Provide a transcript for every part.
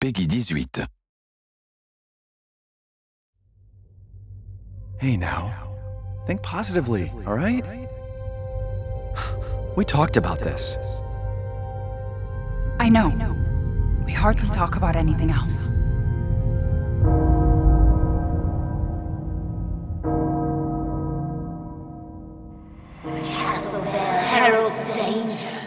Peggy 18. Hey now. Think positively, alright? We talked about this. I know. We hardly talk about anything else. Castle Bell heralds danger.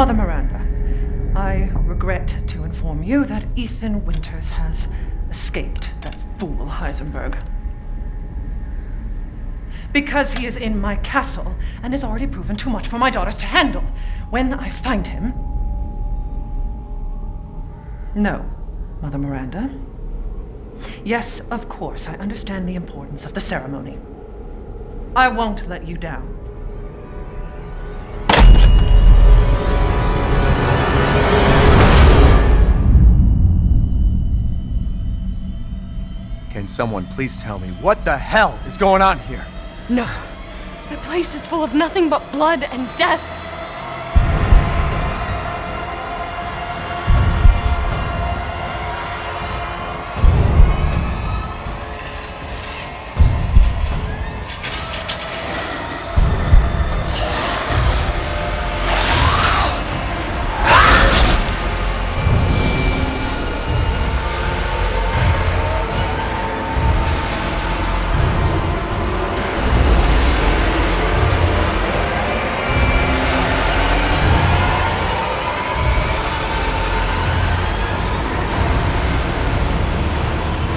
Mother Miranda, I regret to inform you that Ethan Winters has escaped that fool Heisenberg. Because he is in my castle and has already proven too much for my daughters to handle. When I find him. No, Mother Miranda. Yes, of course, I understand the importance of the ceremony. I won't let you down. Can someone please tell me what the hell is going on here? No. The place is full of nothing but blood and death.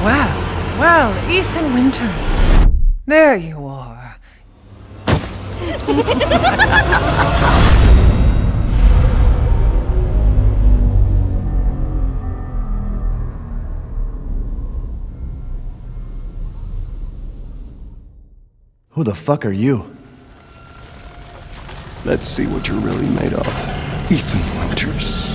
Well, well, Ethan Winters. There you are. Who the fuck are you? Let's see what you're really made of. Ethan Winters.